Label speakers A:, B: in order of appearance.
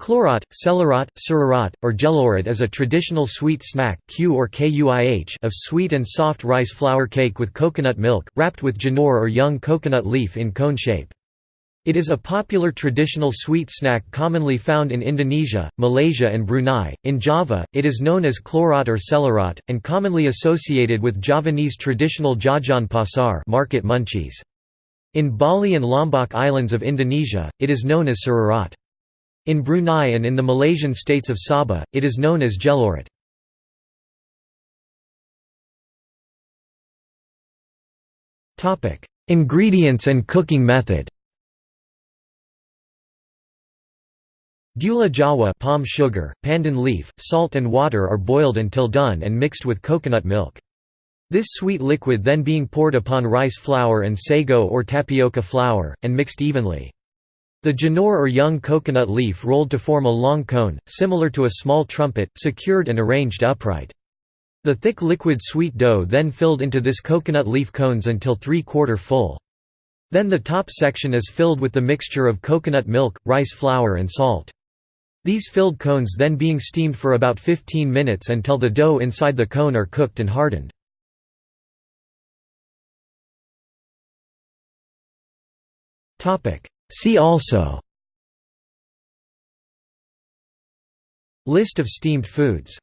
A: Klorat, celerat, surarat, or gelorat is a traditional sweet snack kue or KUIH of sweet and soft rice flour cake with coconut milk, wrapped with janur or young coconut leaf in cone shape. It is a popular traditional sweet snack commonly found in Indonesia, Malaysia and Brunei. In Java, it is known as klorat or celerat, and commonly associated with Javanese traditional jajan pasar market munchies. In Bali and Lombok Islands of Indonesia, it is known as surarat. In Brunei and in the Malaysian states of Sabah, it is known as gelorat. Ingredients and cooking method Gula jawa palm sugar, pandan leaf, salt and water are boiled until done and mixed with coconut milk. This sweet liquid then being poured upon rice flour and sago or tapioca flour, and mixed evenly. The janur or young coconut leaf rolled to form a long cone, similar to a small trumpet, secured and arranged upright. The thick liquid sweet dough then filled into this coconut leaf cones until three-quarter full. Then the top section is filled with the mixture of coconut milk, rice flour and salt. These filled cones then being steamed for about 15 minutes until the dough inside the cone are cooked and hardened. See also List of steamed foods